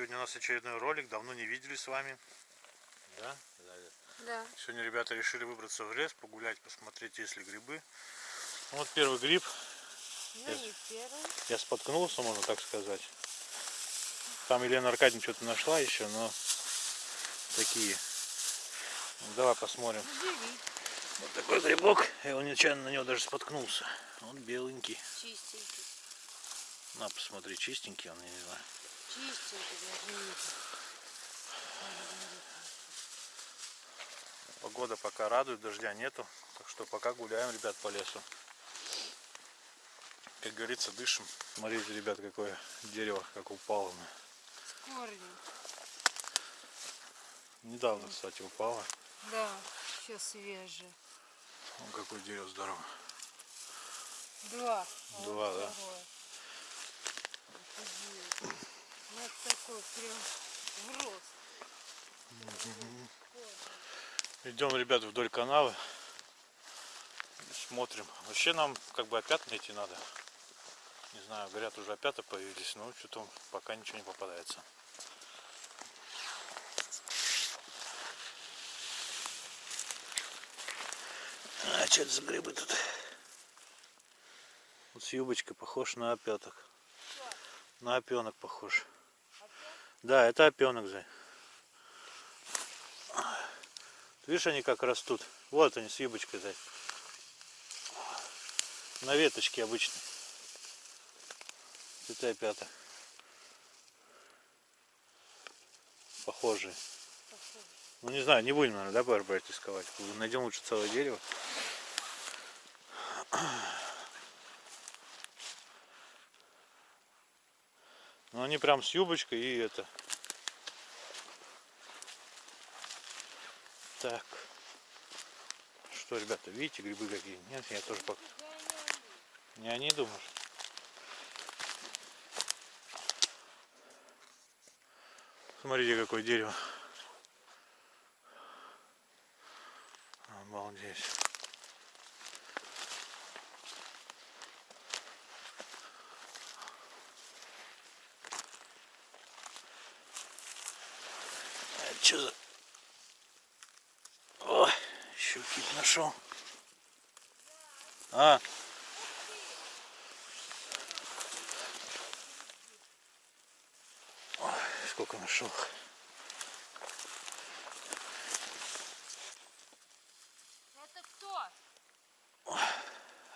Сегодня у нас очередной ролик, давно не видели с вами. Да? Да. Сегодня ребята решили выбраться в лес, погулять, посмотреть, есть ли грибы. Вот первый гриб. Ну не первый. Я споткнулся, можно так сказать. Там Елена Аркадьевна что-то нашла еще, но такие. Ну, давай посмотрим. Бери. Вот такой грибок. Я его нечаянно на него даже споткнулся. Он беленький. Чистенький. На, посмотри, чистенький он, я не знаю. Погода пока радует, дождя нету. Так что пока гуляем, ребят, по лесу. Как говорится, дышим. Смотрите, ребят, какое дерево, как упало. С корнем. Недавно, кстати, упало. Да, еще свежее. Вон какое дерево здоровое. Два. Два, да. второе. Это такой прям в рост. Идем, ребят, вдоль канавы. Смотрим. Вообще нам как бы опять найти надо. Не знаю, говорят, уже опята появились, но что-то пока ничего не попадается. А что это за грибы тут? Вот с юбочкой похож на опяток. На опенок похож. Да, это опенок, Зай. Видишь, они как растут. Вот они с юбочкой, Зай. На веточке обычной. Это опята. Похожие. Ну не знаю, не будем, наверное, да, пар брать искать. Найдем лучше целое дерево. Ну они прям с юбочкой и это. Так. Что, ребята, видите, грибы какие? Нет, я тоже пока. Не они думаешь? Смотрите, какое дерево. Обалдеть. Что за... О, какие-то нашел. А. Ой, сколько нашел. Это кто?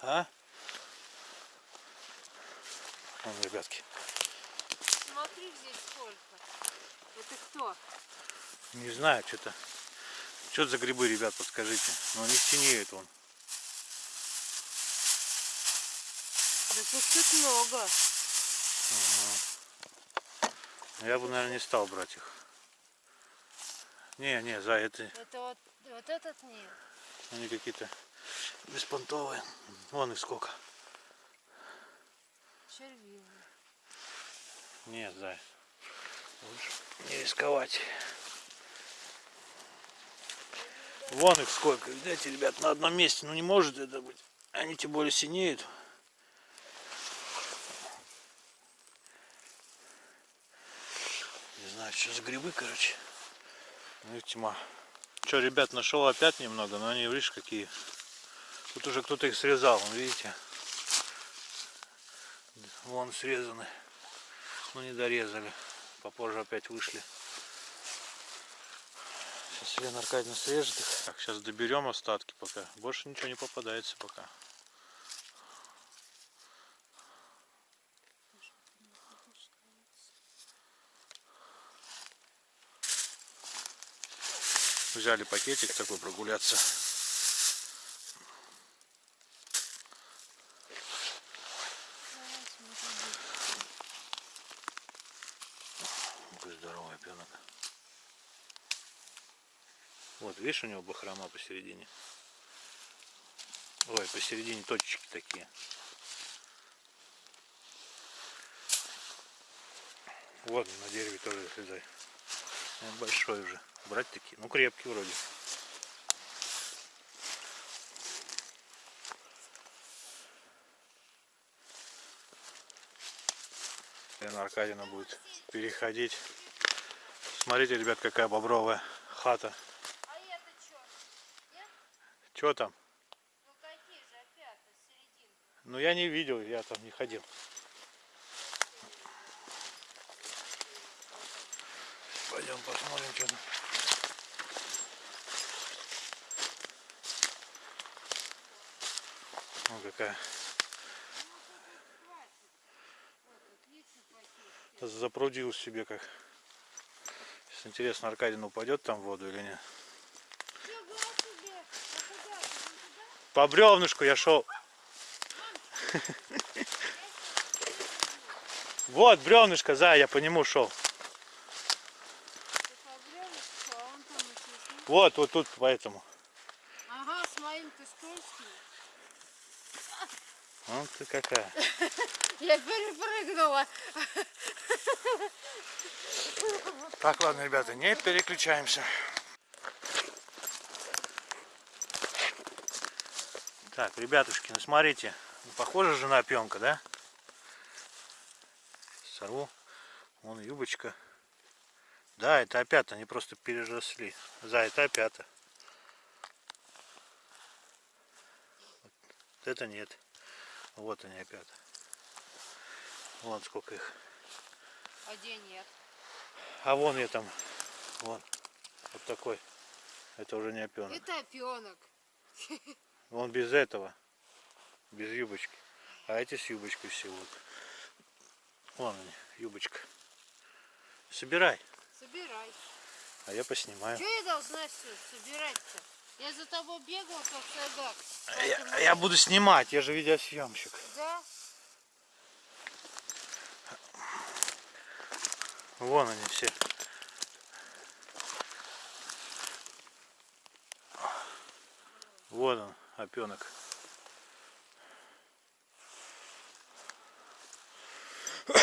А? Вон, ребятки. Смотри здесь сколько. Это кто? Не знаю, что-то. Что это за грибы, ребят, подскажите. Но они синеют вон. Да тут тут много. Я бы, наверное, не стал брать их. Не, не, за это Это вот, вот этот нет. они какие-то беспонтовые. Вон их сколько. Червивый. Нет, зай. Лучше не рисковать. Вон их сколько. Видите, ребят, на одном месте. Ну не может это быть. Они тем более синеют. Не знаю, что за грибы, короче. Ну и тьма. Что, ребят, нашел опять немного, но они, видишь, какие. Тут уже кто-то их срезал, видите. Вон срезаны. Ну не дорезали. Попозже опять вышли. Сейчас Елена Аркадьевна срежет их. Так, сейчас доберем остатки пока. Больше ничего не попадается пока. Взяли пакетик такой прогуляться. Давай смотри. Какой здоровый опенок. Вот, видишь, у него бахрома посередине. Ой, посередине точечки такие. Вот на дереве тоже слезай. Он большой уже. Брать такие. Ну крепкий вроде. Лена Аркадьевна будет переходить. Смотрите, ребят, какая бобровая хата. А это что? Нет? Что там? Ну какие же опять серединка? Ну я не видел, я там не ходил. Пойдем посмотрим, что там. Ну какая. Запрудил себе как. Сейчас интересно, Аркадин упадет там в воду или нет. Фига себе! А куда ты? Вон туда? По бревнышку я шел. Вот бревнышко, за, я по нему шел. Вот, вот тут поэтому. Ага, с моим ты скользкий. Вот ты какая. Я перепрыгнула. Так, ладно, ребята, не переключаемся. Так, ребятушки, ну смотрите, ну, похоже же на опенка, да? Сорву. Вон юбочка. Да, это опята, они просто переросли. За, это опята. Вот это нет. Вот они опята. Вон сколько их. А где нет? А вон я там. Вон. Вот такой. Это уже не опенок. Это опенок. Он без этого. Без юбочки. А эти с юбочкой все вот. Вон они, юбочка. Собирай. Собирай. А я поснимаю. Что я должна все собирать-то? Я за тобой бегал, как садак. А Я, а я буду снимать, я же видеосъемщик. Да? Вон они все. Вот он, опенок.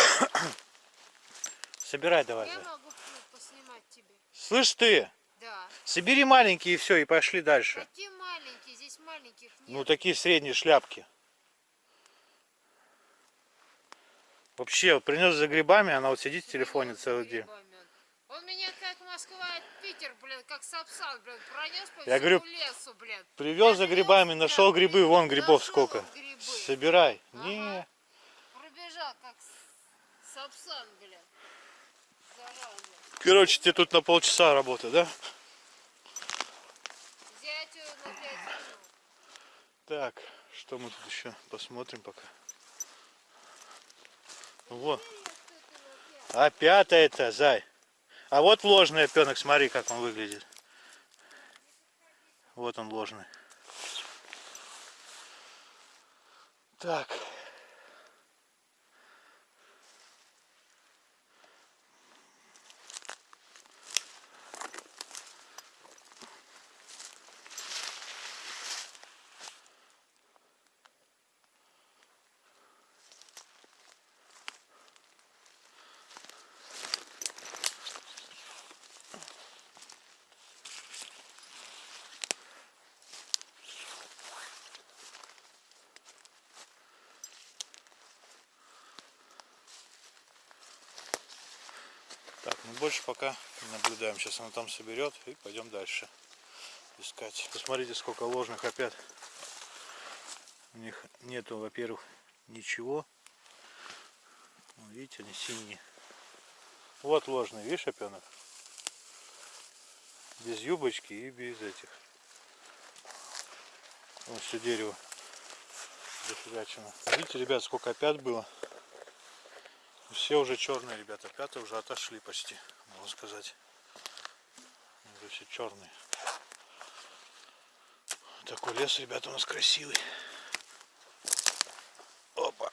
Собирай давай. Я могу поснимать тебе. Слышь ты, Да. собери маленькие и все, и пошли дальше. Какие маленькие? Здесь маленьких нет. Ну такие средние шляпки. Вообще, принес за грибами, она вот сидит в телефоне целый день. Он меня как Москва, Питер, блин, как Сапсан, блин, пронес по Я говорю, лесу, блин. Привез за грибами, нашел грибы, вон грибов сколько. грибы. Собирай. Ага. Не, Пробежал как Сапсан, блин. Зараза. короче, тебе тут на полчаса работы, да? Зятю на пять минут. Так, что мы тут еще посмотрим пока. Вот. А пятая это, зай. А вот ложный опенок, смотри, как он выглядит. Вот он ложный. Так. Больше пока не наблюдаем. Сейчас она там соберет и пойдем дальше искать. Посмотрите, сколько ложных опять. У них нету, во-первых, ничего. Вон, Видите, они синие. Вот ложный, видишь, опенок? Без юбочки и без этих. Вот все дерево зафигачено. Видите, ребят, сколько опят было. Все уже черные, ребята. Пятые уже отошли почти, можно сказать. Уже все черные. Такой лес, ребята, у нас красивый. Опа.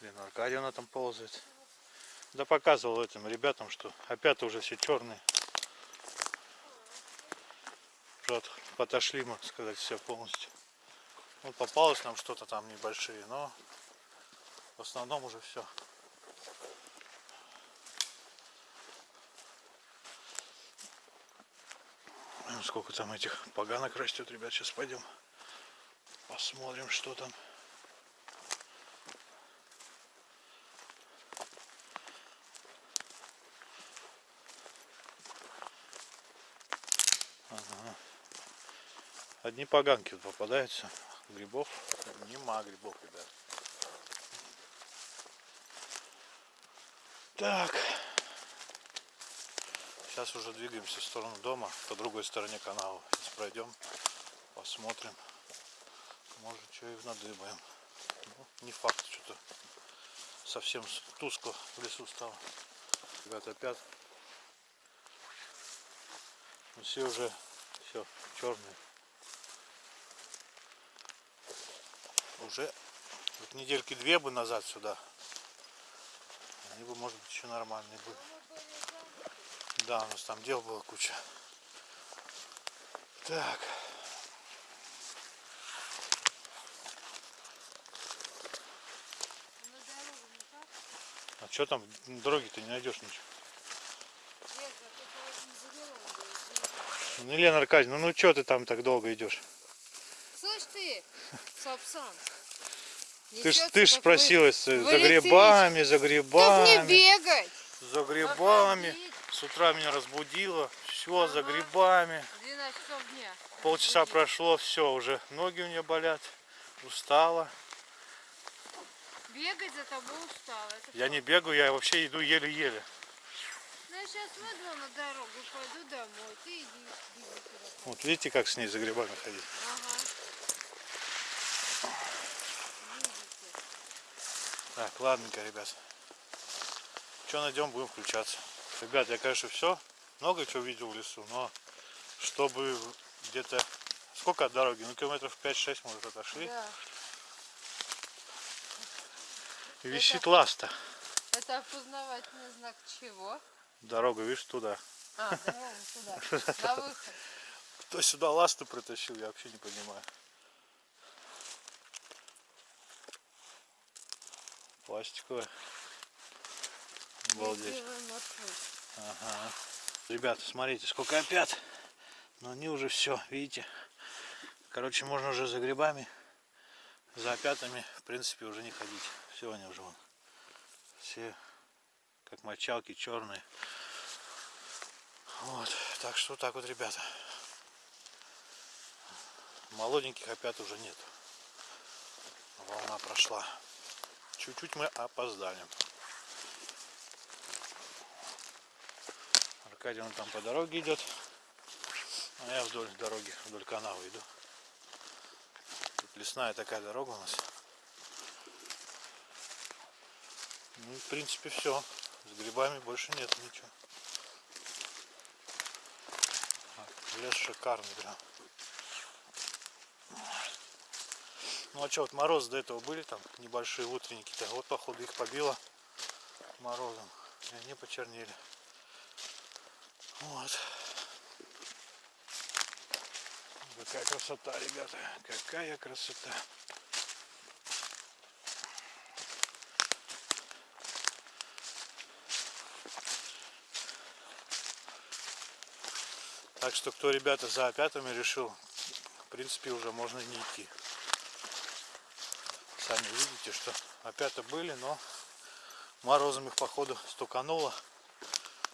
Блин, Аркадьевна там ползает. Да показывал этим ребятам, что опять уже все черные. Уже от- отошли, можно сказать, все полностью. Ну, попалось нам что-то там небольшие, но в основном уже все. Сколько там этих поганок растет, ребят, сейчас пойдем посмотрим, что там. Одни поганки попадаются. Грибов. Нема грибов, ребят. Так. Сейчас уже двигаемся в сторону дома, по другой стороне канала. Сейчас пройдем, посмотрим. Может, что и надыбаем. Ну, не факт, что-то совсем тускло в лесу стало. Ребята, опять. Ну, все уже, все, черные. Уже вот недельки две бы назад сюда. Они бы, может быть, еще нормальные были. Да, у нас там дел было куча. Так. А что там? На дороге-то не найдешь ничего. Ну, Елена Аркадьевна, ну, ну что ты там так долго идешь? Слышь ты, Сапсан. Ты ж, ты ж как спросилась э, за грибами, за вы- Так не грибами. бегать. За грибами. С утра меня разбудило. Все, за грибами. 12 часов дня. Полчаса Разбудила. прошло, все, уже ноги у меня болят. Устала. Бегать за тобой устала. Это Я что? не бегаю, я вообще иду еле-еле. Ну, я сейчас выйду на дорогу, пойду домой. Ты иди, иди. Вот видите, как с ней за грибами ходить. Ага. Так, ладненько, ребят. Что найдем, будем включаться. Ребят, я, конечно, все, много чего видел в лесу, но чтобы где-то... Сколько от дороги? Ну, километров 5-6, может, отошли. Да. Висит ласта. Это опознавательный знак чего? Дорога, видишь, туда. А, дорогу сюда, на выход. Кто сюда ласты притащил, я вообще не понимаю. Пластиковая. Обалдеть. Ага. Ребята, смотрите, сколько опят. Но они уже все, видите. Короче, можно уже за грибами, за опятами, в принципе, уже не ходить. Все они уже вон. Все как мочалки черные. Вот. Так что так вот, ребята. Молоденьких опят уже нет. Волна прошла. Чуть-чуть мы опоздали. Аркадий он там по дороге идет. А я вдоль дороги, вдоль канала иду. Тут лесная такая дорога у нас. Ну, в принципе, все. С грибами больше нет ничего. Лес шикарный прям. Ну а что, вот морозы до этого были там небольшие утренники-то. Вот походу их побило морозом. И они почернели. Вот. Какая красота, ребята. Какая красота. Так что, кто, ребята, за опятами решил, в принципе, уже можно не идти. Сами видите, что опята были, но морозом их, походу, стукануло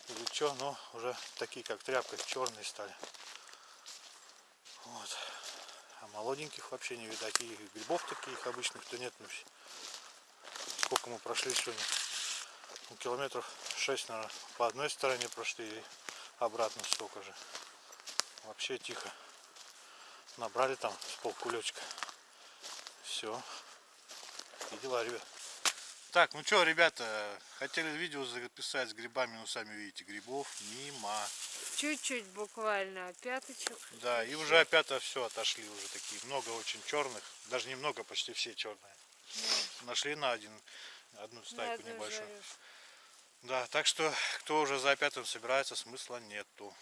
или что, но уже такие как тряпка, черные стали. Вот. А молоденьких вообще не видать. И грибов таких обычных-то нет. Ну, сколько мы прошли сегодня? Ну, километров 6, наверное, по одной стороне прошли и обратно столько же. Вообще тихо. Набрали там с полкулечка. Все. И дела, ребят. Так, ну что, ребята, хотели видео записать с грибами, но сами видите, грибов нема. Чуть-чуть буквально, пяточек. Да, и уже опять все отошли уже такие, много очень черных, даже немного, почти все черные. Нашли на один, одну стайку одну небольшую. жарю. Да, так что, кто уже за опятым собирается, смысла нету.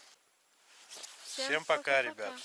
Всем Всем пока, пока-пока. ребят.